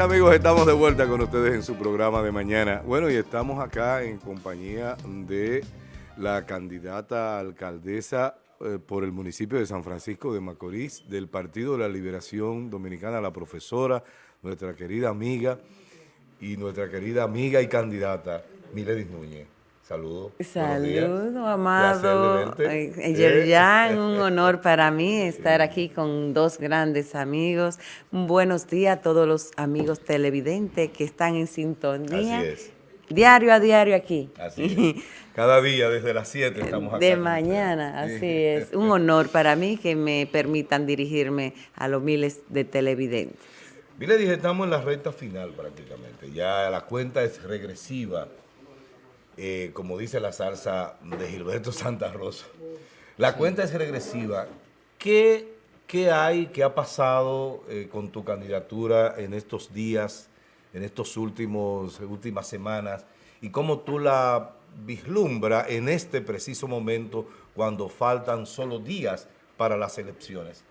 Amigos, estamos de vuelta con ustedes en su programa de mañana. Bueno, y estamos acá en compañía de la candidata alcaldesa eh, por el municipio de San Francisco de Macorís, del Partido de la Liberación Dominicana, la profesora, nuestra querida amiga y nuestra querida amiga y candidata, Miledis Núñez. Saludos. Saludos, amado. Yerjan, eh, un honor para mí estar aquí con dos grandes amigos. Buenos días a todos los amigos televidentes que están en sintonía. Así es. Diario a diario aquí. Así es. Cada día desde las 7 estamos acá. De mañana, así es. Un honor para mí que me permitan dirigirme a los miles de televidentes. Miledis, estamos en la recta final prácticamente. Ya la cuenta es regresiva eh, como dice la salsa de Gilberto Santa Rosa. La cuenta es regresiva. ¿Qué, qué hay, qué ha pasado eh, con tu candidatura en estos días, en últimos últimas semanas? ¿Y cómo tú la vislumbra en este preciso momento cuando faltan solo días para las elecciones?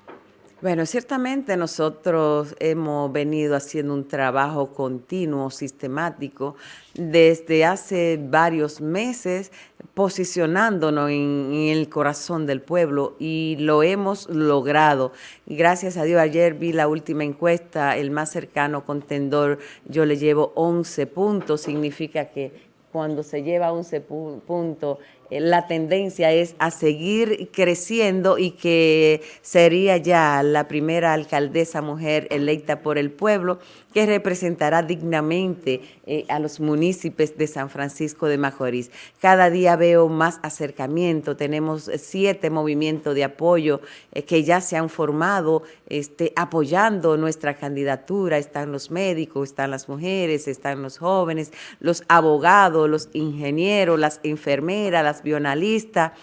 Bueno, ciertamente nosotros hemos venido haciendo un trabajo continuo, sistemático, desde hace varios meses, posicionándonos en, el corazón del pueblo y lo hemos logrado. Gracias a Dios, ayer vi la última encuesta, el más cercano contendor, yo le llevo 11 puntos, significa que cuando se lleva 11 puntos eh, la tendencia es a seguir creciendo y que sería ya la primera alcaldesa mujer electa por el pueblo que representará dignamente eh, a los municipios de San Francisco de Macorís. Cada día veo más acercamiento, tenemos siete movimientos de apoyo eh, que ya se han formado este, apoyando nuestra candidatura, están los médicos, están las mujeres, están los jóvenes, los abogados, los ingenieros, las enfermeras, las bionalistas,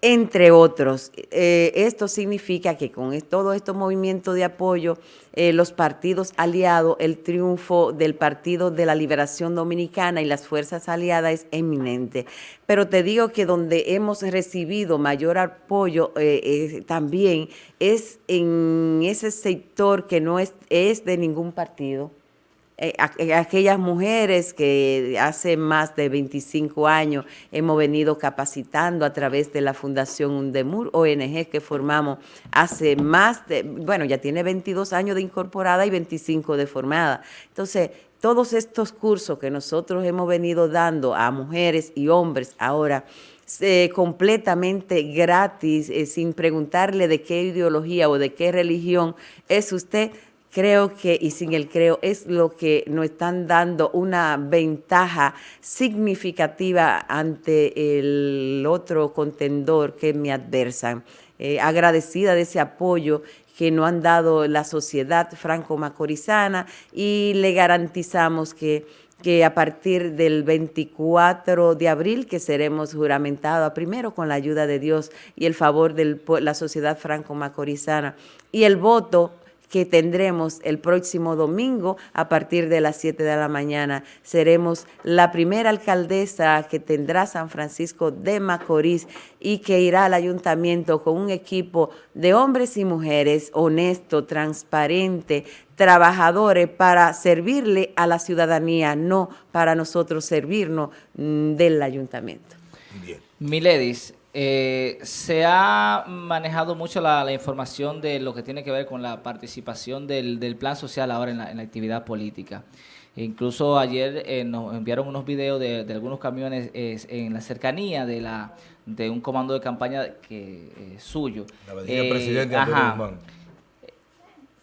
entre otros. Eh, esto significa que con todo este movimiento de apoyo, eh, los partidos aliados, el triunfo del Partido de la Liberación Dominicana y las fuerzas aliadas es eminente. Pero te digo que donde hemos recibido mayor apoyo eh, también es en ese sector que no es, de ningún partido, aquellas mujeres que hace más de 25 años hemos venido capacitando a través de la Fundación Undemur, ONG que formamos hace más de, bueno, ya tiene 22 años de incorporada y 25 de formada. Entonces, todos estos cursos que nosotros hemos venido dando a mujeres y hombres ahora, eh, completamente gratis, sin preguntarle de qué ideología o de qué religión es usted, creo que, y sin el creo, es lo que nos están dando una ventaja significativa ante el otro contendor que me adversan. Eh, agradecida de ese apoyo que nos han dado la sociedad franco-macorizana y le garantizamos que que a partir del 24 de abril, que seremos juramentados primero con la ayuda de Dios y el favor de la sociedad franco-macorizana, y el voto que tendremos el próximo domingo a partir de las 7 de la mañana. Seremos la primera alcaldesa que tendrá San Francisco de Macorís y que irá al ayuntamiento con un equipo de hombres y mujeres honesto, transparente, trabajadores para servirle a la ciudadanía, no para nosotros servirnos mm, del ayuntamiento. Bien. Miledis, eh, se ha manejado mucho la, información de lo que tiene que ver con la participación del, plan social ahora en la, actividad política. Incluso ayer eh, nos enviaron unos videos de, algunos camiones en la cercanía de la de un comando de campaña que suyo. La eh, presidente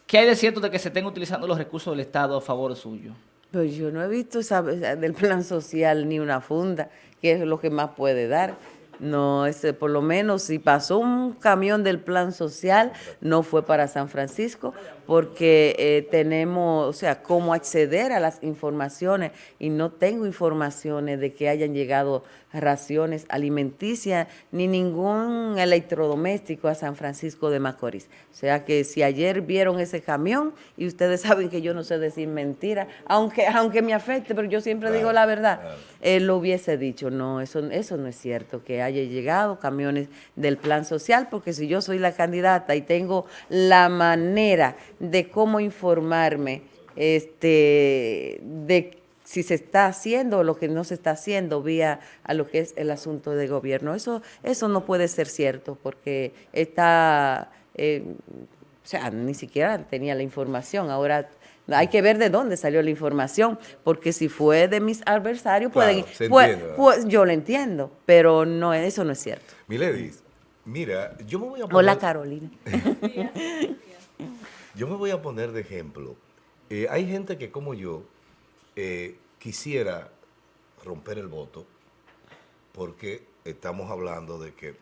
¿Qué hay de cierto de que se estén utilizando los recursos del Estado a favor suyo? Pues yo no he visto del plan social ni una funda, que es lo que más puede dar. No, este, por lo menos si pasó un camión del plan social, no fue para San Francisco, porque eh, tenemos, o sea, cómo acceder a las informaciones y no tengo informaciones de que hayan llegado raciones alimenticias ni ningún electrodoméstico a San Francisco de Macorís. O sea que si ayer vieron ese camión, y ustedes saben que yo no sé decir mentira, aunque, aunque me afecte, pero yo siempre digo la verdad, él lo hubiese dicho, no, eso, eso no es cierto, que haya llegado camiones del plan social, porque si yo soy la candidata y tengo la manera de cómo informarme este, de si se está haciendo o lo que no se está haciendo vía a lo que es el asunto de gobierno. Eso, eso no puede ser cierto porque está, eh, o sea, ni siquiera tenía la información. Ahora hay que ver de dónde salió la información, porque si fue de mis adversarios, pueden, pues, pues, yo lo entiendo, pero no, eso no es cierto. Miledis, mira, yo me voy a poner... Hola, Carolina. yo me voy a poner de ejemplo. Eh, hay gente que como yo eh, quisiera romper el voto porque estamos hablando de que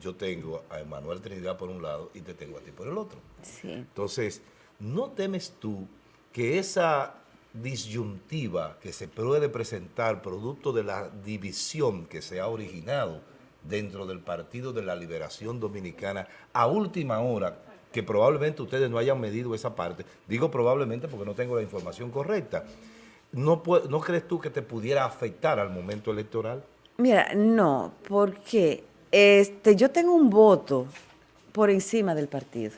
yo tengo a Emanuel Trinidad por un lado y te tengo a ti por el otro. Entonces, ¿no temes tú que esa disyuntiva que se puede presentar producto de la división que se ha originado dentro del Partido de la Liberación Dominicana a última hora, que probablemente ustedes no hayan medido esa parte, digo probablemente porque no tengo la información correcta, ¿no, ¿no crees tú que te pudiera afectar al momento electoral? Mira, no, porque este, yo tengo un voto por encima del partido.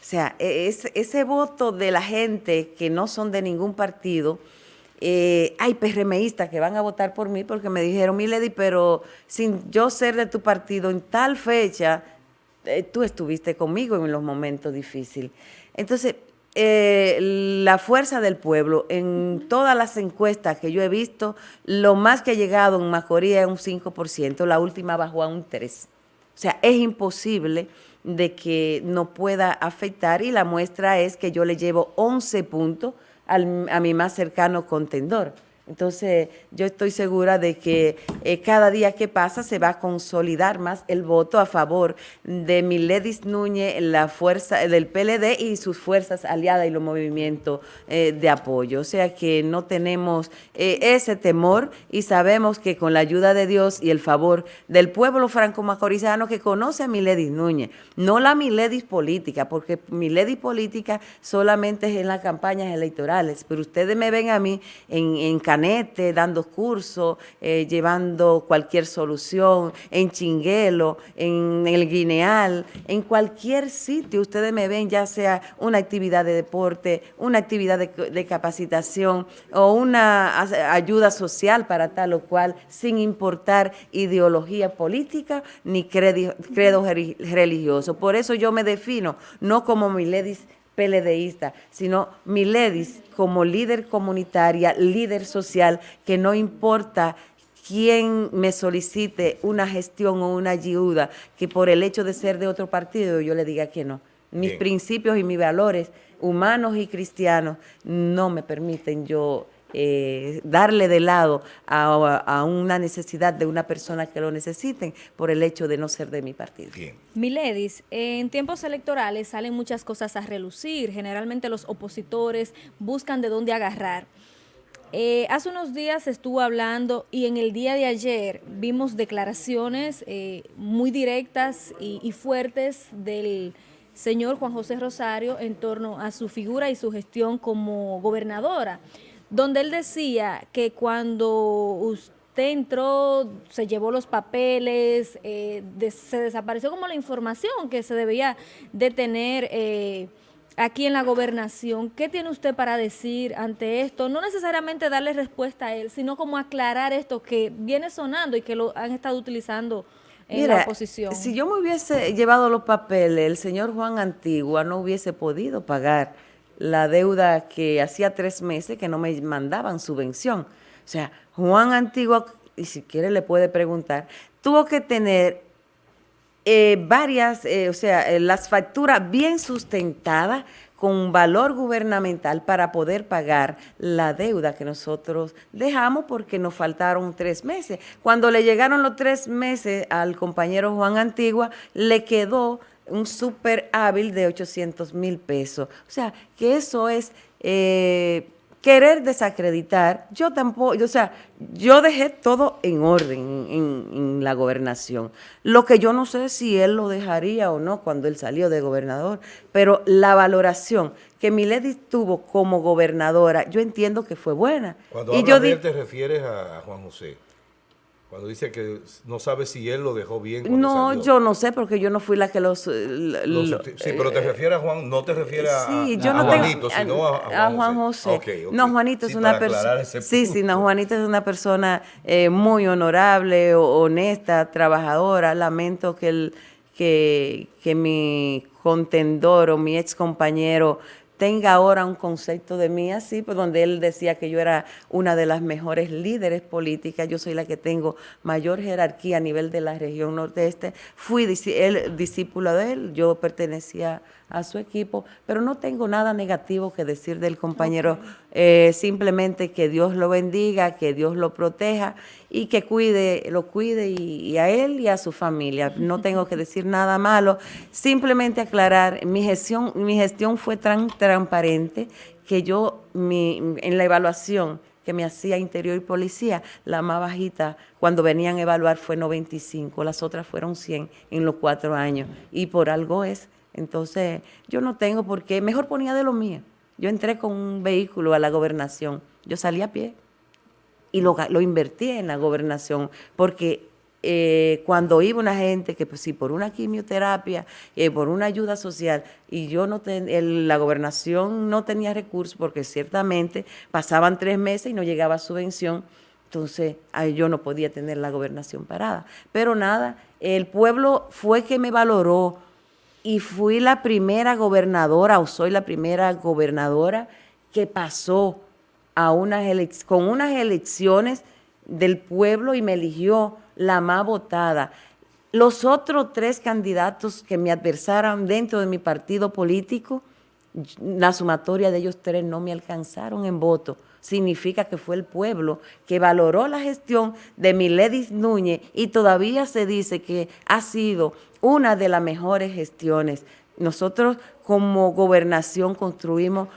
O sea, e, ese voto de la gente que no son de ningún partido, eh, hay PRMistas que van a votar por mí porque me dijeron, Milady, pero sin yo ser de tu partido en tal fecha, eh, tú estuviste conmigo en los momentos difíciles. Entonces, eh, la fuerza del pueblo, en todas las encuestas que yo he visto, lo más que ha llegado en Macorís es un 5%, la última bajó a un 3%. O sea, es imposible de que no pueda afectar y la muestra es que yo le llevo 11 puntos al, a mi más cercano contendor. Entonces, yo estoy segura de que eh, cada día que pasa se va a consolidar más el voto a favor de Miledis Núñez, la fuerza del PLD y sus fuerzas aliadas y los movimientos eh, de apoyo. O sea que no tenemos eh, ese temor y sabemos que con la ayuda de Dios y el favor del pueblo franco-macorizano que conoce a Miledis Núñez, no la Miledis política, porque Miledis política solamente es en las campañas electorales, pero ustedes me ven a mí en, en dando cursos, eh, llevando cualquier solución, en Chinguelo, en el Guineal, en cualquier sitio. Ustedes me ven, ya sea una actividad de deporte, una actividad de, capacitación o una ayuda social para tal o cual, sin importar ideología política ni credo, credo religioso. Por eso yo me defino no como Miledis PLDista, sino Miledis como líder comunitaria, líder social, que no importa quién me solicite una gestión o una ayuda, que por el hecho de ser de otro partido yo le diga que no. Mis principios y mis valores humanos y cristianos no me permiten yo eh, darle de lado a, una necesidad de una persona que lo necesiten por el hecho de no ser de mi partido. Bien. Miledis, en tiempos electorales salen muchas cosas a relucir. Generalmente los opositores buscan de dónde agarrar. Eh, hace unos días estuvo hablando y en el día de ayer vimos declaraciones eh, muy directas y, y fuertes del señor Juan José Rosario en torno a su figura y su gestión como gobernadora donde él decía que cuando usted entró, se llevó los papeles, eh, se desapareció como la información que se debía de tener eh, aquí en la gobernación. ¿Qué tiene usted para decir ante esto? No necesariamente darle respuesta a él, sino como aclarar esto que viene sonando y que lo han estado utilizando en la oposición. Si yo me hubiese llevado los papeles, el señor Juan Antigua no hubiese podido pagar la deuda que hacía tres meses que no me mandaban subvención. O sea, Juan Antigua, y si quiere le puede preguntar, tuvo que tener eh, varias, eh, o sea, eh, las facturas bien sustentadas con valor gubernamental para poder pagar la deuda que nosotros dejamos porque nos faltaron tres meses. Cuando le llegaron los tres meses al compañero Juan Antigua, le quedó un súper hábil de 800 mil pesos. O sea, que eso es eh, querer desacreditar. Yo tampoco, o sea, yo dejé todo en orden en, la gobernación. Lo que yo no sé si él lo dejaría o no cuando él salió de gobernador, pero la valoración que Milady tuvo como gobernadora, yo entiendo que fue buena. Cuando y yo te refieres a Juan José. Cuando dice que no sabe si él lo dejó bien. cuando No, salió. yo no sé porque yo no fui la que los... eh, Lo lo- sí, pero te refieres a Juan, no te refieres a, Sí, a- yo a no tengo Juanito, sino a, a Juan José. No, Juanito es una persona. Sí, sí, no. Juanito es una persona eh, muy honorable, honesta, trabajadora. Lamento que el que, que mi contendor o mi ex compañero tenga ahora un concepto de mí así, pues donde él decía que yo era una de las mejores líderes políticas, yo soy la que tengo mayor jerarquía a nivel de la región nordeste, fui él, discípulo de él, yo pertenecía a su equipo, pero no tengo nada negativo que decir del compañero, eh, simplemente que Dios lo bendiga, que Dios lo proteja y que cuide, lo cuide y, y a él y a su familia. No tengo que decir nada malo, simplemente aclarar, mi gestión, mi gestión fue tan transparente que yo mi, en la evaluación que me hacía Interior y Policía, la más bajita cuando venían a evaluar fue 95, las otras fueron 100 en los cuatro años y por algo es. Entonces, yo no tengo por qué, mejor ponía de lo mío. Yo entré con un vehículo a la gobernación, yo salí a pie y lo, lo invertí en la gobernación, porque eh, cuando iba una gente que pues si por una quimioterapia, eh, por una ayuda social, y yo no ten- el- la gobernación no tenía recursos, porque ciertamente pasaban tres meses y no llegaba subvención, entonces yo no podía tener la gobernación parada. Pero nada, el pueblo fue que me valoró y fui la primera gobernadora, o soy la primera gobernadora que pasó a unas con unas elecciones del pueblo y me eligió la más votada. Los otros tres candidatos que me adversaron dentro de mi partido político, la sumatoria de ellos tres no me alcanzaron en voto. Significa que fue el pueblo que valoró la gestión de Miledis Núñez y todavía se dice que ha sido una de las mejores gestiones. Nosotros como gobernación construimos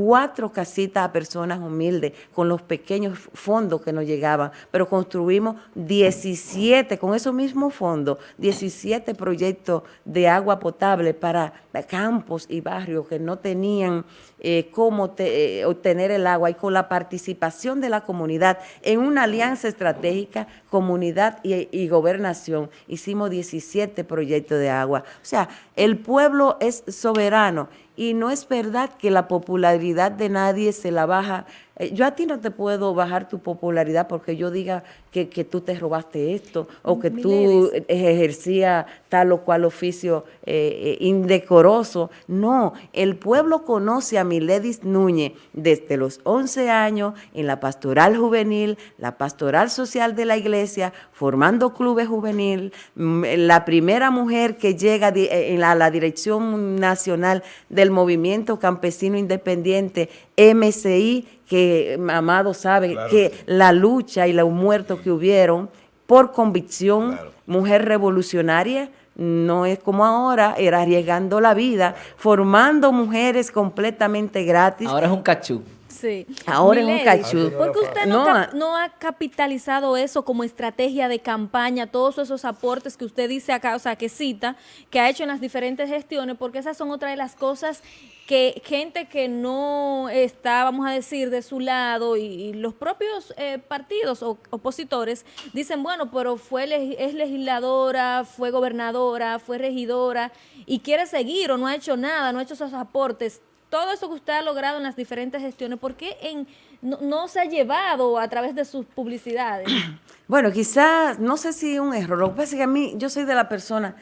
64 casitas a personas humildes con los pequeños fondos que nos llegaban, pero construimos 17, con esos mismos fondos, 17 proyectos de agua potable para campos y barrios que no tenían eh, cómo eh, obtener el agua y con la participación de la comunidad en una alianza estratégica, comunidad y, y gobernación, hicimos 17 proyectos de agua. O sea, el pueblo es soberano y no es verdad que la popularidad de nadie se la baja. Eh, Yo a ti no te puedo bajar tu popularidad porque yo diga que, que tú te robaste esto o que tú ejercías tal o cual oficio eh, eh, indecoroso. No, el pueblo conoce a Miledis Núñez desde los 11 años en la pastoral juvenil, la pastoral social de la iglesia, formando clubes juvenil, mm, la primera mujer que llega eh, en la, la dirección nacional del movimiento campesino independiente, MCI, que Amado sabe Claro que que sí. la lucha y los muertos que hubieron por convicción, Claro. mujer revolucionaria, no es como ahora, era arriesgando la vida, formando mujeres completamente gratis. Ahora es un cachú. Sí. Ahora es un cachú. ¿Por qué usted no, No, cap- a- no ha capitalizado eso como estrategia de campaña, todos esos aportes que usted dice acá, o sea, que cita, que ha hecho en las diferentes gestiones? Porque esas son otra de las cosas que gente que no está, vamos a decir, de su lado y, y los propios eh, partidos o opositores dicen, bueno, pero fue leg- es legisladora, fue gobernadora, fue regidora y quiere seguir o no ha hecho nada, no ha hecho esos aportes todo eso que usted ha logrado en las diferentes gestiones, ¿por qué en, no, se ha llevado a través de sus publicidades? Bueno, quizás, no sé si un error. Lo que pasa es que a mí, yo soy de la persona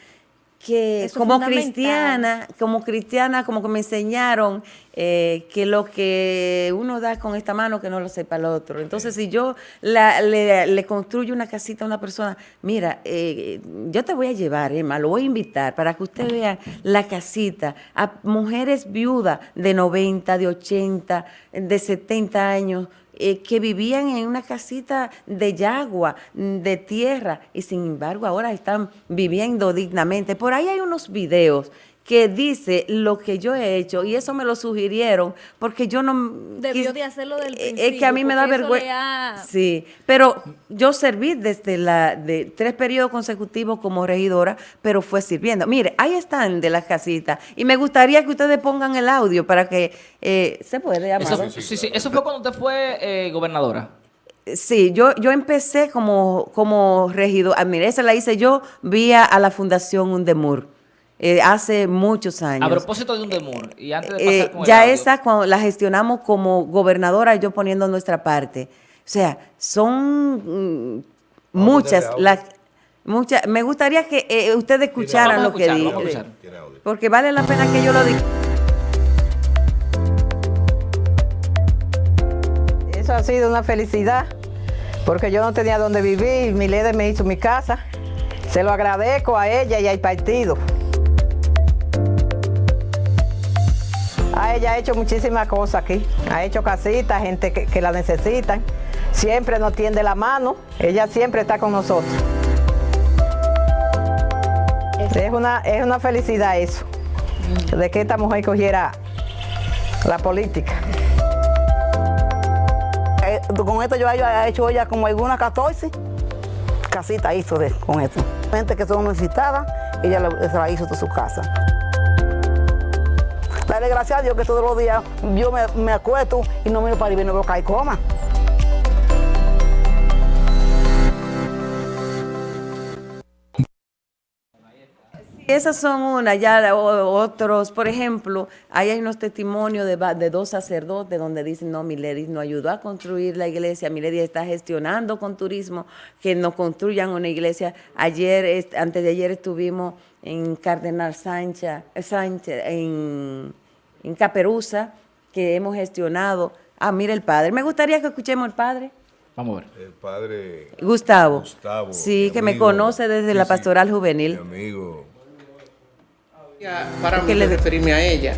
que Eso como cristiana, como cristiana, como que me enseñaron eh, que lo que uno da con esta mano, que no lo sepa el otro. Entonces, si yo la- le, le construyo una casita a una persona, mira, eh, yo te voy a llevar, Emma, lo voy a invitar para que usted vea la casita a mujeres viudas de 90, de 80, de 70 años, eh, que vivían en una casita de yagua, mm, de tierra, y sin embargo ahora están viviendo dignamente. Por ahí hay unos videos que dice lo que yo he hecho y eso me lo sugirieron porque yo no Debió quis- de hacerlo del eh, es que a mí principio, me da vergüenza ha- sí pero yo serví desde la de tres periodos consecutivos como regidora pero fue sirviendo mire ahí están de las casitas y me gustaría que ustedes pongan el audio para que eh, se puede Eso, Amado? sí, sí, Eso fue cuando usted fue eh, gobernadora. Sí, yo, yo empecé como, como regidor. Ah, mira, esa la hice yo vía a la Fundación Undemur. Eh, hace muchos años. A propósito de Undemur, y antes de Eh, pasar con el ya audio, esa cuando la gestionamos como gobernadora, yo poniendo nuestra parte. O sea, son mm, muchas ponerle las muchas. Me gustaría que eh, ustedes escucharan lo que dije, porque vale la pena que yo lo diga. Eso ha sido una felicidad, porque yo no tenía dónde vivir, mi líder me hizo mi casa. Se lo agradezco a ella y al partido. A ella ha hecho muchísimas cosas aquí. Ha hecho casitas, gente que, que la necesitan. Siempre nos tiende la mano. Ella siempre está con nosotros. Es una, es una felicidad eso, de que esta mujer cogiera la política. Eh, con esto yo he hecho ya como algunas 14 casitas hizo con esto. Gente que son necesitadas, ella se la hizo de su casa. Dale gracias a Dios que todos los días yo me, me acuesto y no para arriba y no veo caer coma. Esas son unas, ya o- otros, por ejemplo, ahí hay unos testimonios de, dos sacerdotes donde dicen, no, Milady no ayudó a construir la iglesia, Milady está gestionando con turismo que nos construyan una iglesia. Ayer, antes de ayer estuvimos en Cardenal Sánchez, Sánchez en, en Caperuza, que hemos gestionado. Ah, mira el padre. Me gustaría que escuchemos el padre. Vamos a ver. El padre Gustavo. Gustavo. Sí, que me conoce desde Sí, la sí, pastoral juvenil. Mi amigo. Para mí le- referirme a ella,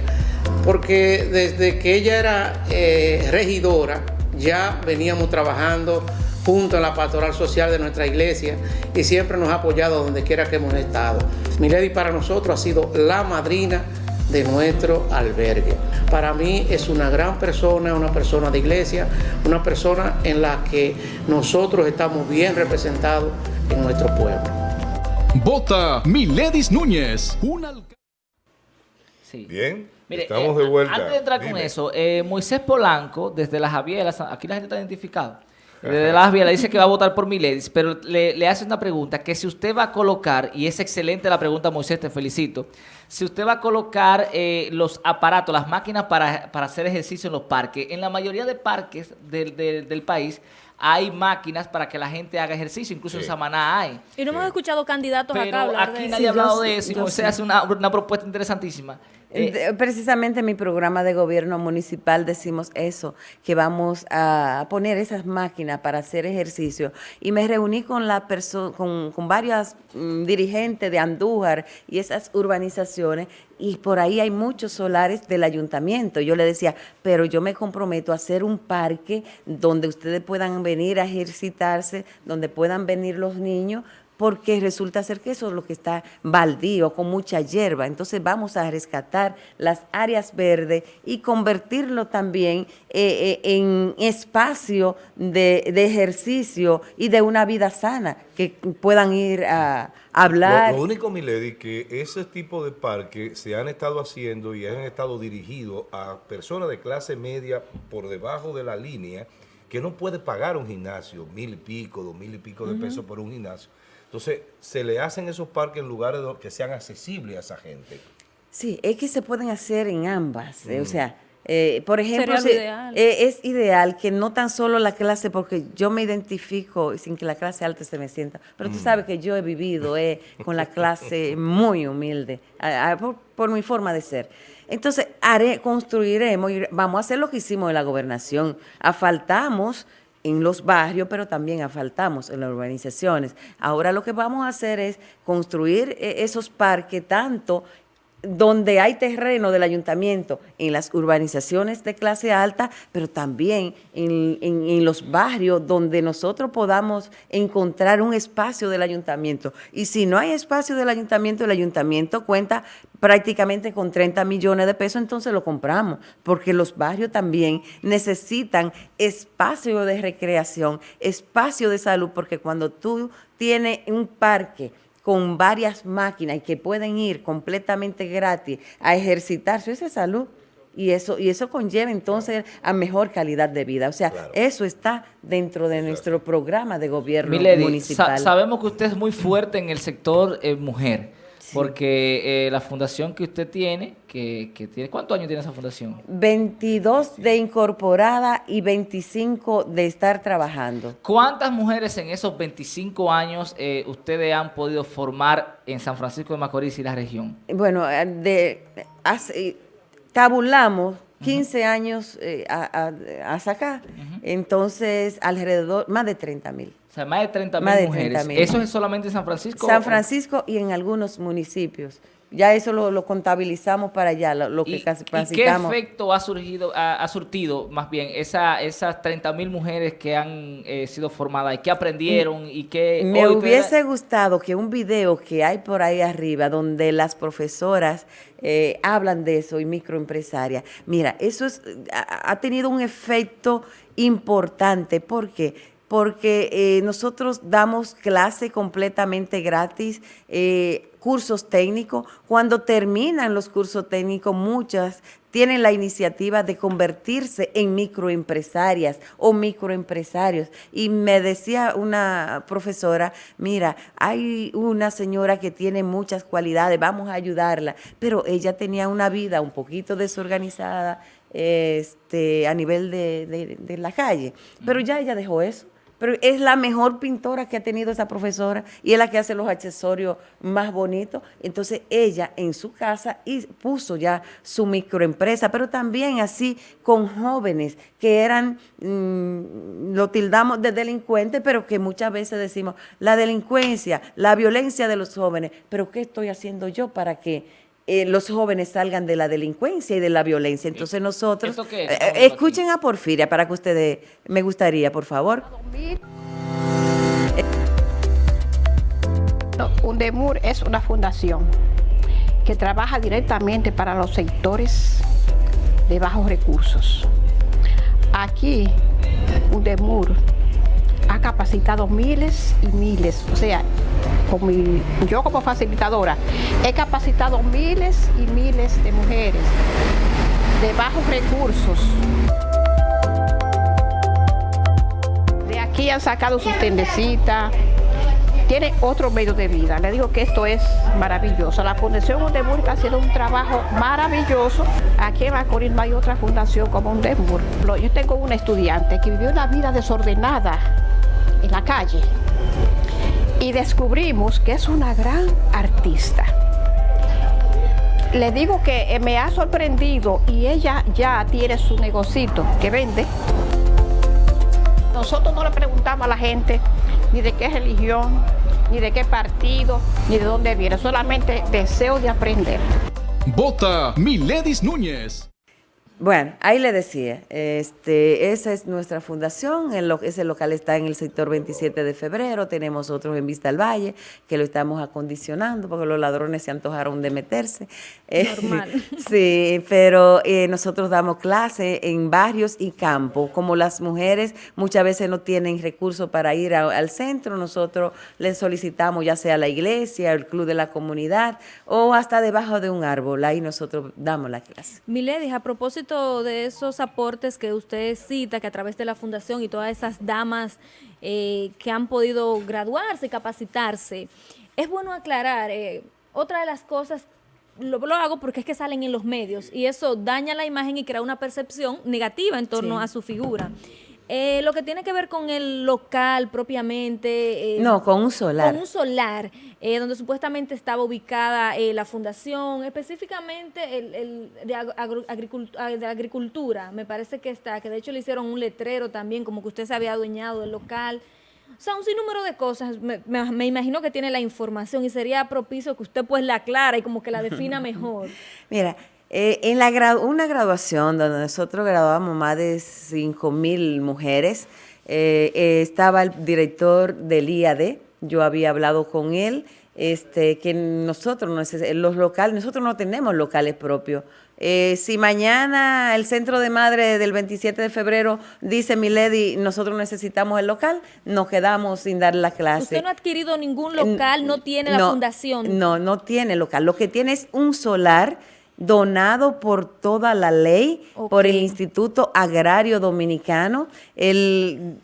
porque desde que ella era eh, regidora, ya veníamos trabajando junto a la pastoral social de nuestra iglesia y siempre nos ha apoyado donde quiera que hemos estado. Milady para nosotros ha sido la madrina de nuestro albergue. Para mí es una gran persona, una persona de iglesia, una persona en la que nosotros estamos bien representados en nuestro pueblo. Vota Miledis Núñez. Un alcalde. Sí. Bien. Mire, Estamos eh, de vuelta. Antes de entrar con eso, eh, Moisés Polanco, desde la Javiera, aquí la gente está identificada. Desde la Javiera dice que va a votar por Miledis, pero le, le hace una pregunta, que si usted va a colocar, y es excelente la pregunta, Moisés, te felicito, si usted va a colocar eh, los aparatos, las máquinas para, para hacer ejercicio en los parques, en la mayoría de parques del, del- del país hay máquinas para que la gente haga ejercicio, incluso en Sí. Samaná hay. Y no hemos escuchado candidatos Pero acá hablar aquí de nadie ha Sí, hablado de eso y Moisés sí. hace una, una propuesta interesantísima. Eh, Precisamente en mi programa de gobierno municipal decimos eso, que vamos a poner esas máquinas para hacer ejercicio. Y me reuní con la con, con varias mm, dirigentes de Andújar y esas urbanizaciones, y por ahí hay muchos solares del ayuntamiento. Yo le decía, pero yo me comprometo a hacer un parque donde ustedes puedan venir a ejercitarse, donde puedan venir los niños, porque resulta ser que eso es lo que está baldío, con mucha hierba. Entonces vamos a rescatar las áreas verdes y convertirlo también eh, eh, en espacio de, de ejercicio y de una vida sana, que puedan ir a, hablar. Lo, lo único, Milady, que ese tipo de parques se han estado haciendo y han estado dirigidos a personas de clase media por debajo de la línea que no puede pagar un gimnasio, mil y pico, dos mil y pico de pesos por un gimnasio. Entonces, se le hacen esos parques en lugares que sean accesibles a esa gente. Sí, es que se pueden hacer en ambas. eh, o sea, eh, por ejemplo, si- ideal. eh, es ideal que no tan solo la clase, porque yo me identifico sin que la clase alta se me sienta, pero tú sabes que yo he vivido eh, con la clase muy humilde, a- a- por, por mi forma de ser. Entonces, haré, construiremos, y vamos a hacer lo que hicimos en la gobernación. Asfaltamos en los barrios, pero también asfaltamos en las urbanizaciones. Ahora lo que vamos a hacer es construir eh, esos parques tanto donde hay terreno del ayuntamiento, en las urbanizaciones de clase alta, pero también en, en- los barrios donde nosotros podamos encontrar un espacio del ayuntamiento. Y si no hay espacio del ayuntamiento, el ayuntamiento cuenta prácticamente con 30 millones de pesos, entonces lo compramos, porque los barrios también necesitan espacio de recreación, espacio de salud, porque cuando tú tienes un parque, con varias máquinas y que pueden ir completamente gratis a ejercitarse, esa es salud. y eso y eso conlleva entonces a mejor calidad de vida. O sea, eso está dentro de nuestro programa de gobierno Milady, municipal. sa- sabemos que usted es muy fuerte en el sector eh, mujer, porque eh, la fundación que usted tiene, que, que tiene, ¿cuántos años tiene esa fundación? 22 de incorporada y 25 de estar trabajando. ¿Cuántas mujeres en esos 25 años eh, ustedes han podido formar en San Francisco de Macorís y la región? Bueno, eh, de, hace- tabulamos 15 años eh, a, a- a sacar, entonces alrededor, más de 30 mil. O sea, más de 30 Más de mil mujeres. 30.000. ¿Eso es solamente en San Francisco? San Francisco y en algunos municipios. Ya eso lo, lo contabilizamos para allá, lo, lo que ¿Y, casi y qué efecto ha surgido, ha, ha surtido más bien esa, esas 30 mil mujeres que han eh, sido formadas y que aprendieron y que Me hubiese gustado que un video que hay por ahí arriba donde las profesoras eh, hablan de eso y microempresarias, mira, eso es, ha, ha tenido un efecto importante. ¿Por qué? Porque eh, nosotros damos clase completamente gratis, eh, cursos técnicos. Cuando terminan los cursos técnicos, muchas tienen la iniciativa de convertirse en microempresarias o microempresarios. Y me decía una profesora, mira, hay una señora que tiene muchas cualidades, vamos a ayudarla, pero ella tenía una vida un poquito desorganizada este, a nivel de, de- de la calle, pero ya ella dejó eso. Pero es la mejor pintora que ha tenido esa profesora y es la que hace los accesorios más bonitos. Entonces ella en su casa y puso ya su microempresa, pero también así con jóvenes que eran, mm, lo tildamos de delincuentes, pero que muchas veces decimos, la delincuencia, la violencia de los jóvenes, pero ¿qué estoy haciendo yo para que eh, los jóvenes salgan de la delincuencia y de la violencia? Entonces nosotros, ¿Esto qué es? eh, eh, escuchen a Porfiria para que ustedes, me gustaría, por favor. UNDEMUR es una fundación que trabaja directamente para los sectores de bajos recursos. Aquí, UNDEMUR ha capacitado miles y miles, o sea, yo como facilitadora he capacitado miles y miles de mujeres de bajos recursos. De aquí han sacado sus tendecitas, tiene otro medio de vida. Le digo que esto es maravilloso. La Fundación Undemur está haciendo un trabajo maravilloso. Aquí en Macorís no hay otra fundación como Undemur. Lo- Yo tengo una estudiante que vivió una vida desordenada en la calle y descubrimos que es una gran artista. Le digo que eh, me ha sorprendido y ella ya tiene su negocito que vende. Nosotros no le preguntamos a la gente ni de qué religión, ni de qué partido, ni de dónde viene, solamente deseo de aprender. Vota Miledis Núñez. Bueno, ahí le decía, este, esa es nuestra fundación, el lo- ese local está en el sector 27 de febrero, tenemos otros en Vista al Valle, que lo estamos acondicionando porque los ladrones se antojaron de meterse. Eh, Normal. sí, pero eh, nosotros damos clase en barrios y campos, como las mujeres muchas veces no tienen recursos para ir a- al centro, nosotros les solicitamos ya sea la iglesia, el club de la comunidad o hasta debajo de un árbol, ahí nosotros damos la clase. Miledis, a propósito de esos aportes que usted cita, que a través de la fundación y todas esas damas eh, que han podido graduarse y capacitarse, es bueno aclarar, eh, otra de las cosas, lo, lo hago porque es que salen en los medios y eso daña la imagen y crea una percepción negativa en torno Sí. a su figura. Eh, lo que tiene que ver con el local propiamente. eh, No, con un solar. Con un solar, eh, donde supuestamente estaba ubicada eh, la fundación, específicamente el, el de, ag- agro- agricult- ah, de agricultura, me parece que está, que de hecho le hicieron un letrero también, como que usted se había adueñado del local. O sea, un sinnúmero de cosas. Me, me- me imagino que tiene la información y sería propicio que usted pues la aclara y como que la defina mejor. Mira, eh, en la gra- una graduación donde nosotros graduamos más de 5 mil mujeres, eh, eh, estaba el director del IAD, yo había hablado con él, este, que nosotros, los locales, nosotros no tenemos locales propios. Eh, si mañana el centro de madre del 27 de febrero dice, mi lady, nosotros necesitamos el local, nos quedamos sin dar la clase. Usted no ha adquirido ningún local, no tiene la fundación. No, no tiene local. Lo que tiene es un solar donado por toda la ley, por el. Instituto Agrario Dominicano. El,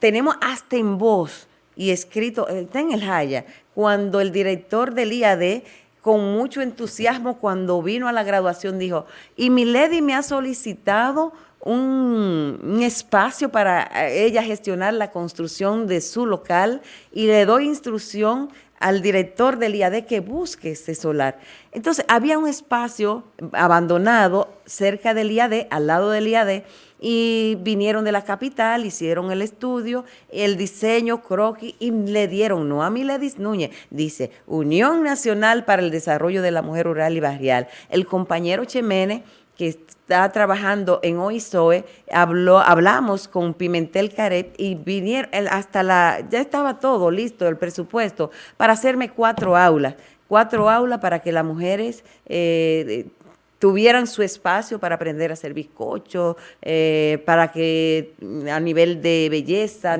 tenemos hasta en voz y escrito, eh, está en el Jaya, cuando el director del IAD con mucho entusiasmo cuando vino a la graduación dijo, y Milady me ha solicitado un, un espacio para eh, ella gestionar la construcción de su local y le doy instrucción al director del IAD que busque ese solar. Entonces, había un espacio abandonado cerca del IAD, al lado del IAD, y vinieron de la capital, hicieron el estudio, el diseño, croquis, y le dieron, no a Miledis Núñez, dice, Unión Nacional para el Desarrollo de la Mujer Rural y Barrial. El compañero Chemene, que está trabajando en OISOE, hablamos con Pimentel Caret y vinieron, hasta la, ya estaba todo listo, el presupuesto, para hacerme cuatro aulas, cuatro aulas para que las mujeres eh, tuvieran su espacio para aprender a hacer bizcocho, eh, para que a nivel de belleza,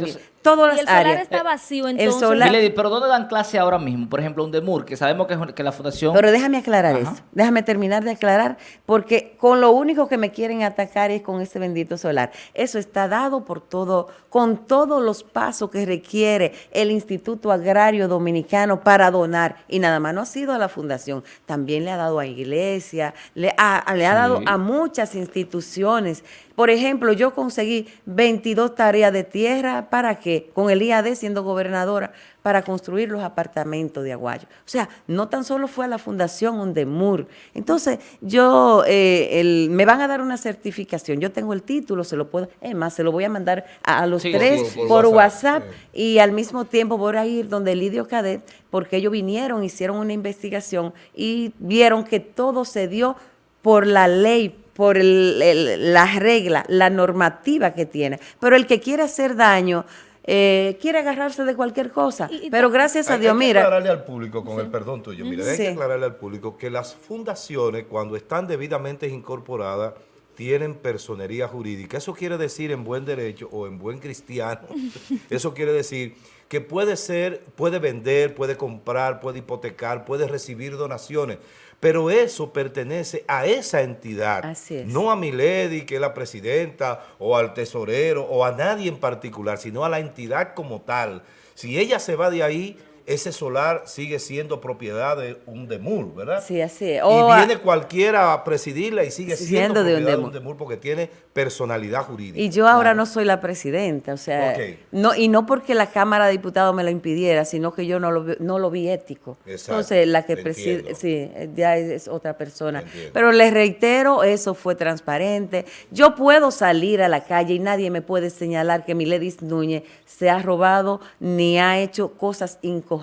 todas Y las el solar áreas. está vacío, El entonces. solar- Milady, pero ¿dónde dan clase ahora mismo? Por ejemplo, un DEMUR, que sabemos que, es- que la fundación... Pero déjame aclarar Ajá. eso, déjame terminar de aclarar, porque con lo único que me quieren atacar es con ese bendito solar. Eso está dado por todo, con todos los pasos que requiere el Instituto Agrario Dominicano para donar. Y nada más no ha sido a la fundación, también le ha dado a iglesia, le ha, le ha Sí. dado a muchas instituciones. Por ejemplo, yo conseguí 22 tareas de tierra, ¿para qué? Con el IAD siendo gobernadora, para construir los apartamentos de Aguayo. O sea, no tan solo fue a la Fundación Undemur. Entonces, yo, eh, el- me van a dar una certificación. Yo tengo el título, se lo puedo, es más, se lo voy a mandar a, a los Sí, tres por por WhatsApp, WhatsApp y al mismo tiempo voy a ir donde Lidio Cadet, porque ellos vinieron, hicieron una investigación y vieron que todo se dio por la ley, por el- el- la regla, la normativa que tiene. Pero el que quiere hacer daño, eh, quiere agarrarse de cualquier cosa. Y- y Pero gracias a Hay- Dios, hay que mira, aclararle al público, con el perdón tuyo, mira, hay Sí. que aclararle al público que las fundaciones, cuando están debidamente incorporadas, tienen personería jurídica. Eso quiere decir en buen derecho o en buen cristiano, eso quiere decir que puede ser, puede vender, puede comprar, puede hipotecar, puede recibir donaciones, pero eso pertenece a esa entidad, Así es. no a Milady, que es la presidenta, o al tesorero, o a nadie en particular, sino a la entidad como tal. Si ella se va de ahí, ese solar sigue siendo propiedad de un DEMUR, ¿verdad? Sí, así es. Y a- viene cualquiera a presidirla y sigue siendo, Siendo de un propiedad de un DEMUR porque tiene personalidad jurídica. Y yo ahora no soy la presidenta, o sea, Ok. no y no porque la Cámara de Diputados me lo impidiera, sino que yo no lo, vi- no lo vi ético. Exacto, Entonces, la que preside, sí, ya es, es otra persona. Pero les reitero, eso fue transparente. Yo puedo salir a la calle y nadie me puede señalar que Miledis Núñez se ha robado ni ha hecho cosas incorrectas,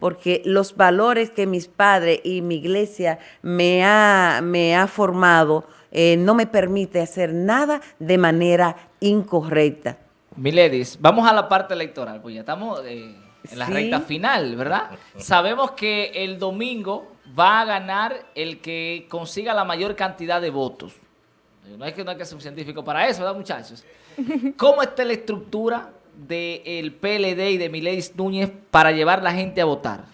porque los valores que mis padres y mi iglesia me ha, me ha formado eh, no me permite hacer nada de manera incorrecta. Miledis, vamos a la parte electoral, pues ya estamos eh, en la Sí. recta final, ¿verdad? Sabemos que el domingo va a ganar el que consiga la mayor cantidad de votos. No hay que, no hay que ser un científico para eso, ¿verdad, muchachos? ¿Cómo está la estructura del PLD y de Miledis Núñez para llevar la gente a votar?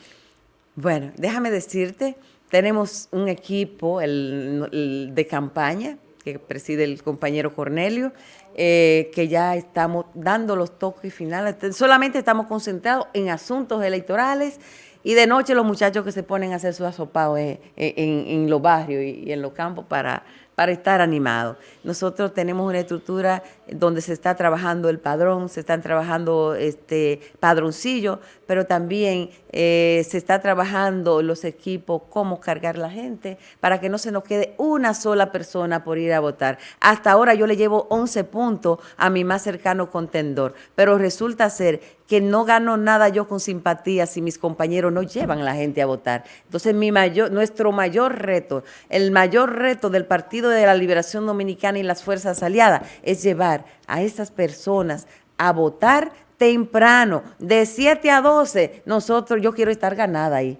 Bueno, déjame decirte, tenemos un equipo de campaña que preside el compañero Cornelio, eh, que ya estamos dando los toques finales. Te- Solamente estamos concentrados en asuntos electorales y de noche los muchachos que se ponen a hacer su asopado en, en- en los barrios y, y en los campos para, para estar animados. Nosotros tenemos una estructura donde se está trabajando el padrón, se están trabajando este padroncillo, pero también eh, se está trabajando los equipos, cómo cargar la gente, para que no se nos quede una sola persona por ir a votar. Hasta ahora yo le llevo 11 puntos a mi más cercano contendor, pero resulta ser que no gano nada yo con simpatía si mis compañeros no llevan a la gente a votar. Entonces, nuestro mayor reto, el mayor reto del Partido de la Liberación Dominicana y las fuerzas aliadas es llevar a esas personas a votar temprano, de 7 a 12. Nosotros, yo quiero estar ganada ahí.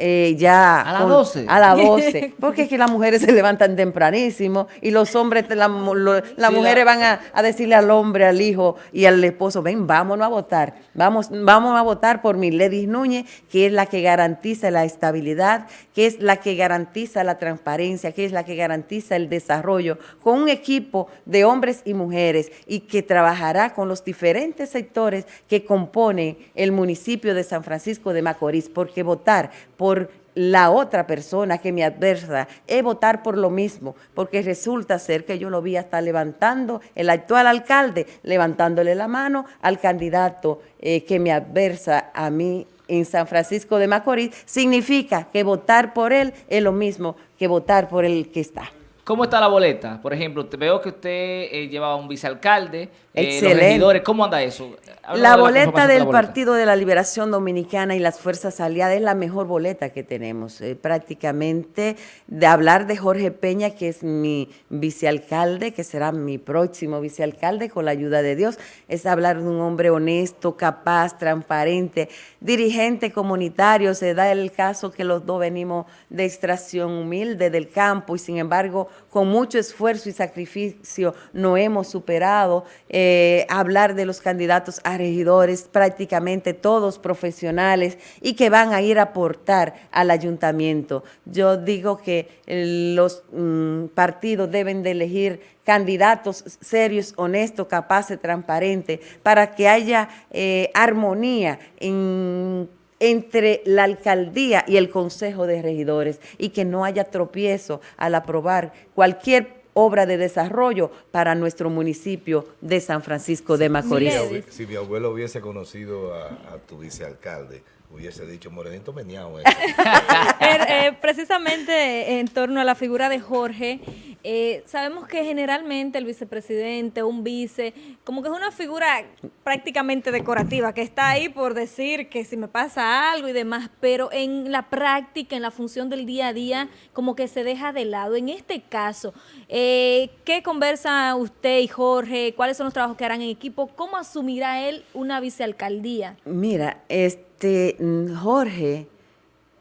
Eh, ya... ¿A las 12? A las 12. Porque es que las mujeres se levantan tempranísimo y los hombres, la- lo- las Sí, mujeres la- van a, a decirle al hombre, al hijo y al esposo, ven, vámonos a votar. Vamos, vamos a votar por Miledis Núñez, que es la que garantiza la estabilidad, que es la que garantiza la transparencia, que es la que garantiza el desarrollo, con un equipo de hombres y mujeres y que trabajará con los diferentes sectores que componen el municipio de San Francisco de Macorís, porque votar por la otra persona que me adversa es votar por lo mismo, porque resulta ser que yo lo vi hasta levantando, el actual alcalde, levantándole la mano al candidato eh, que me adversa a mí en San Francisco de Macorís, significa que votar por él es lo mismo que votar por el que está. ¿Cómo está la boleta? Por ejemplo, veo que usted eh, llevaba un vicealcalde, eh, los regidores, ¿cómo anda eso? La de boleta del. Partido de la Liberación Dominicana y las Fuerzas Aliadas es la mejor boleta que tenemos. Eh, prácticamente de hablar de Jorge Peña, que es mi vicealcalde, que será mi próximo vicealcalde con la ayuda de Dios, es hablar de un hombre honesto, capaz, transparente, dirigente comunitario. Se da el caso que los dos venimos de extracción humilde del campo y sin embargo con mucho esfuerzo y sacrificio no hemos superado. Eh, hablar de los candidatos a regidores, prácticamente todos profesionales y que van a ir a aportar al ayuntamiento. Yo digo que eh, los mm, partidos deben de elegir candidatos serios, honestos, capaces, transparentes, para que haya eh, armonía en entre la alcaldía y el consejo de regidores y que no haya tropiezo al aprobar cualquier obra de desarrollo para nuestro municipio de San Francisco de Macorís. Si mi abuelo hubiese conocido a, a tu vicealcalde, hubiese dicho, Morenito meneado. eh". Er, eh, precisamente en torno a la figura de Jorge, eh, sabemos que generalmente el vicepresidente, un vice, como que es una figura prácticamente decorativa, que está ahí por decir que si me pasa algo y demás, pero en la práctica, en la función del día a día, como que se deja de lado. En este caso, eh, ¿qué conversa usted y Jorge? ¿Cuáles son los trabajos que harán en equipo? ¿Cómo asumirá él una vicealcaldía? Mira, este mm, Jorge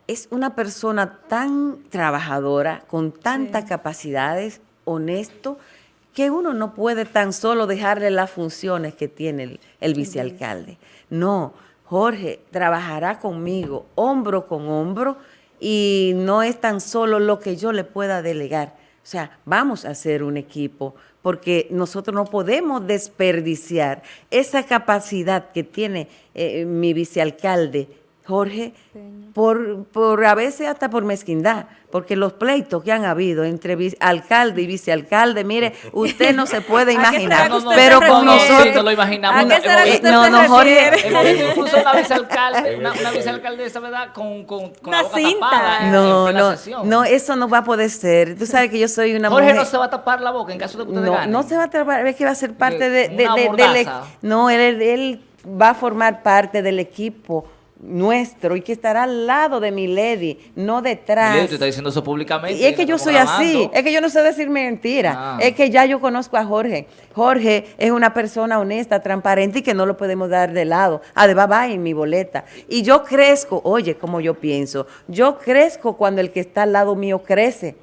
es una persona tan trabajadora, con tantas capacidades, honesto, que uno no puede tan solo dejarle las funciones que tiene el, el vicealcalde. No, Jorge trabajará conmigo hombro con hombro y no es tan solo lo que yo le pueda delegar. O sea, vamos a hacer un equipo porque nosotros no podemos desperdiciar esa capacidad que tiene eh, mi vicealcalde, Jorge, por, por a veces hasta por mezquindad, porque los pleitos que han habido entre alcalde y vicealcalde, mire, usted no se puede ¿A qué será imaginar, pero con nosotros... Sí, lo imaginamos. ¿A qué será que Eh, usted no, se no, Jorge, incluso una vicealcalde, una, una vicealcaldesa, ¿verdad? Con, con, con la Una boca cinta. tapada No, no, no, eso no va a poder ser. Tú sabes que yo soy una Jorge mujer... no se va a tapar la boca en caso de que usted No, gane. no se va a trabajar, es que va a ser parte de, de- de- del mordaza. equ- No, él, él va a formar parte del equipo nuestro y que estará al lado de mi lady, no detrás. Milady, usted está diciendo eso públicamente. Y es que yo soy así, grabando. es que yo no sé decir mentira, Ah. es que ya yo conozco a Jorge. Jorge es una persona honesta, transparente y que no lo podemos dar de lado. Además va en mi boleta. Y yo crezco, oye, como yo pienso, yo crezco cuando el que está al lado mío crece.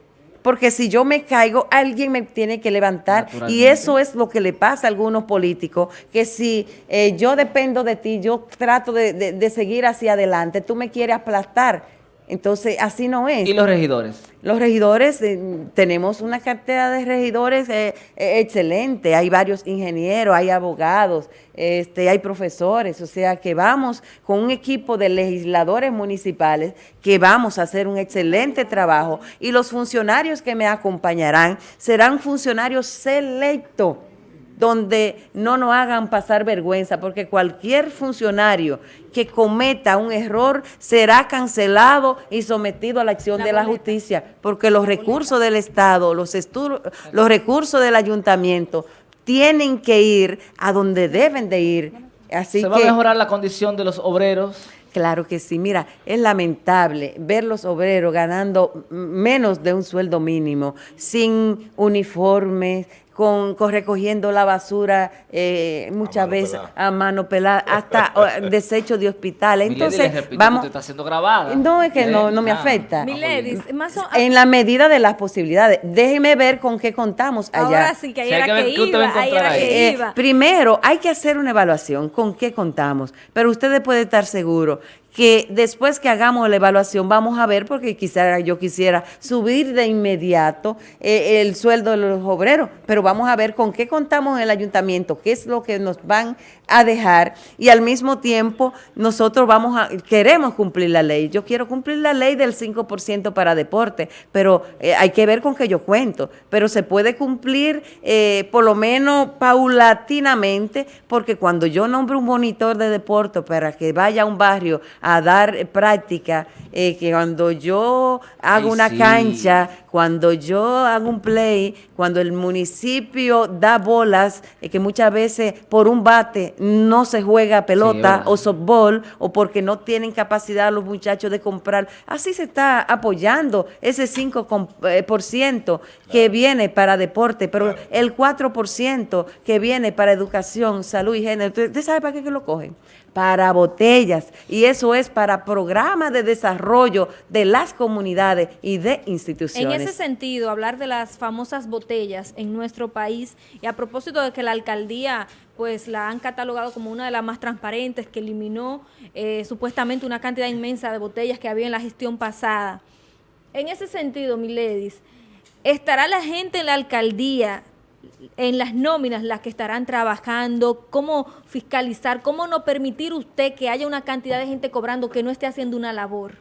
Porque si yo me caigo, alguien me tiene que levantar. Y eso es lo que le pasa a algunos políticos, que si eh, yo dependo de ti, yo trato de, de- de seguir hacia adelante, tú me quieres aplastar. Entonces, así no es. ¿Y los regidores? Los regidores, eh, tenemos una cartera de regidores eh, eh, excelente, hay varios ingenieros, hay abogados, este, hay profesores, o sea que vamos con un equipo de legisladores municipales que vamos a hacer un excelente trabajo y los funcionarios que me acompañarán serán funcionarios selectos donde no nos hagan pasar vergüenza, porque cualquier funcionario que cometa un error será cancelado y sometido a la acción de la justicia, porque los recursos del Estado, los, los recursos del ayuntamiento tienen que ir a donde deben de ir. Así ¿Se va a mejorar la condición de los obreros? Claro que sí. Mira, es lamentable ver los obreros ganando menos de un sueldo mínimo, sin uniformes, con, con recogiendo la basura eh, muchas veces pelada. a mano pelada, hasta o, desechos de hospitales. Entonces, repito, vamos... usted está siendo grabada. No, es que no, Eh, no me afecta. ah, muy Miledis, bien. más o- En la medida de las posibilidades. Déjeme ver con qué contamos allá. Ahora sí, que ahí era que ver que iba, ahí encontrar era ahí. que Eh, iba. primero, hay que hacer una evaluación con qué contamos, pero ustedes pueden estar seguros que después que hagamos la evaluación vamos a ver, porque quizá yo quisiera subir de inmediato eh, el sueldo de los obreros, pero vamos a ver con qué contamos en el ayuntamiento, qué es lo que nos van a dejar. Y al mismo tiempo nosotros vamos a, queremos cumplir la ley. Yo quiero cumplir la ley del 5% para deporte, pero eh, hay que ver con qué yo cuento, pero se puede cumplir eh, por lo menos paulatinamente, porque cuando yo nombro un monitor de deporte para que vaya a un barrio dar eh, práctica, eh, que cuando yo hago Ay, una sí. cancha, cuando yo hago un play, cuando el municipio da bolas, eh, que muchas veces por un bate no se juega pelota o softball, o porque no tienen capacidad los muchachos de comprar, así se está apoyando ese 5% com- eh, por ciento que viene para deporte, pero el 4% que viene para educación, salud y género, ¿usted usted sabe para qué que lo cogen? Para botellas, y eso es para programas de desarrollo de las comunidades y de En instituciones. ese sentido, hablar de las famosas botellas en nuestro país y a propósito de que la alcaldía pues la han catalogado como una de las más transparentes, que eliminó eh, supuestamente una cantidad inmensa de botellas que había en la gestión pasada. En ese sentido, Miledis, ¿estará la gente en la alcaldía, en las nóminas, las que estarán trabajando? ¿Cómo fiscalizar? ¿Cómo no permitir usted que haya una cantidad de gente cobrando que no esté haciendo una labor?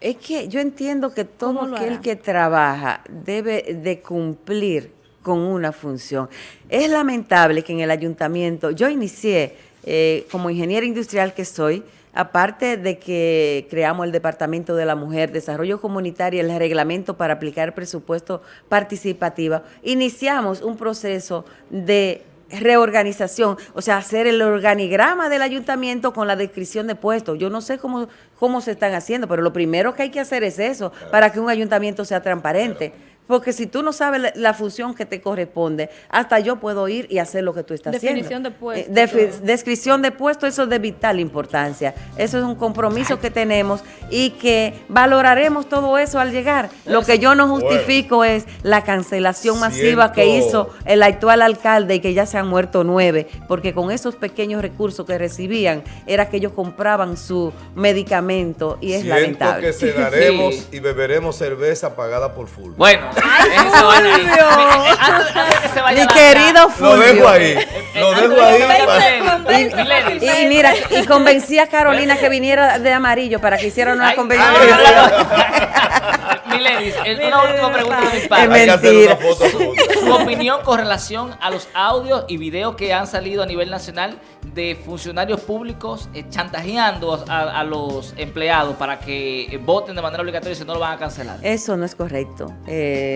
Es que yo entiendo que todo ¿Cómo lo aquel hará? que trabaja debe de cumplir con una función. Es lamentable que en el ayuntamiento, yo inicié eh, como ingeniera industrial que soy, aparte de que creamos el Departamento de la Mujer, Desarrollo Comunitario, el reglamento para aplicar presupuesto participativo, iniciamos un proceso de reorganización, o sea, hacer el organigrama del ayuntamiento con la descripción de puestos. Yo no sé cómo, cómo se están haciendo, pero lo primero que hay que hacer es eso, para que un ayuntamiento sea transparente. Porque si tú no sabes la, la función que te corresponde, hasta yo puedo ir y hacer lo que tú estás Definición haciendo. de puesto, Eh, todo. descripción de puesto, eso es de vital importancia. Eso es un compromiso que tenemos y que valoraremos todo eso al llegar. Lo que yo no justifico es la cancelación masiva que hizo el actual alcalde y que ya se han muerto nueve, porque con esos pequeños recursos que recibían era que ellos compraban su medicamento y es Siento lamentable. que cenaremos Sí. y beberemos cerveza pagada por full. Bueno, Fulvio! Eh, Mi querido Lo Fulvio. dejo ahí. Lo dejo de ahí. Y, y mira, y convencí a Carolina que viniera de amarillo para que hicieran una convención. ay, ay, ay. Miledis, una última pregunta de mi Es parte. Hay que hacer mentira. Su opinión con relación a los audios y videos que han salido a nivel nacional de funcionarios públicos eh, chantajeando a, a los empleados para que eh, voten de manera obligatoria y si no lo van a cancelar. Eso no es correcto. Eh,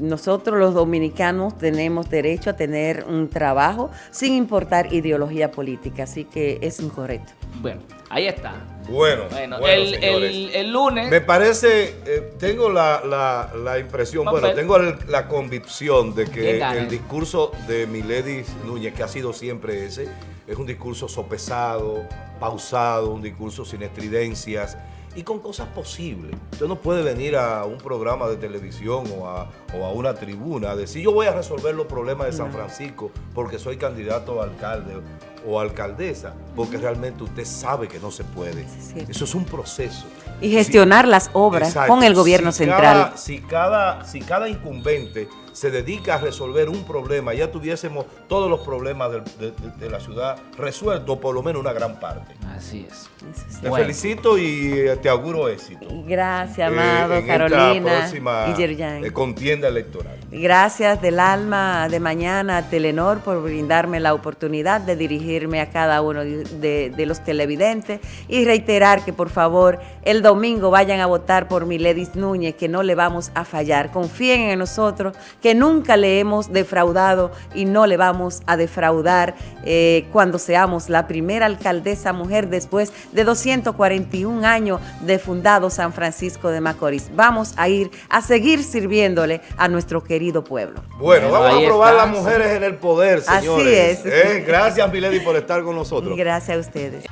nosotros los dominicanos tenemos derecho a tener un trabajo sin importar ideología política, así que es incorrecto. Bueno, ahí está. Bueno, Bueno, bueno, el, señores. el- el lunes... Me parece, eh, tengo la, la- la impresión, Papel. bueno, tengo el- la convicción de que el discurso de Miledis Núñez, que ha sido siempre ese, es un discurso sopesado, pausado, un discurso sin estridencias y con cosas posibles. Usted no puede venir a un programa de televisión o a, o a una tribuna a decir yo voy a resolver los problemas de San Francisco porque soy candidato a alcalde o alcaldesa, porque realmente usted sabe que no se puede. Eso es un proceso. Y gestionar las obras Exacto. con el gobierno Si central. cada- si, cada, si cada incumbente se dedica a resolver un problema, ya tuviésemos todos los problemas de, de- de la ciudad resueltos, por lo menos una gran parte. Así es. Sí. Te Bueno. felicito y eh, te auguro éxito. Gracias, eh, amado, en esta Carolina próxima y Yerjan. eh, contienda electoral. Gracias del alma de mañana a Telenor por brindarme la oportunidad de dirigirme a cada uno de, los televidentes y reiterar que por favor el domingo vayan a votar por Miledis Núñez, que no le vamos a fallar. Confíen en nosotros, que nunca le hemos defraudado y no le vamos a defraudar eh, cuando seamos la primera alcaldesa mujer después de 241 años de fundado San Francisco de Macorís. Vamos a ir a seguir sirviéndole a nuestro querido querido pueblo. Bueno, Bueno, vamos a probar está, las mujeres en el poder, Así señores. es. Eh, Gracias, Milady, por estar con nosotros. Gracias a ustedes.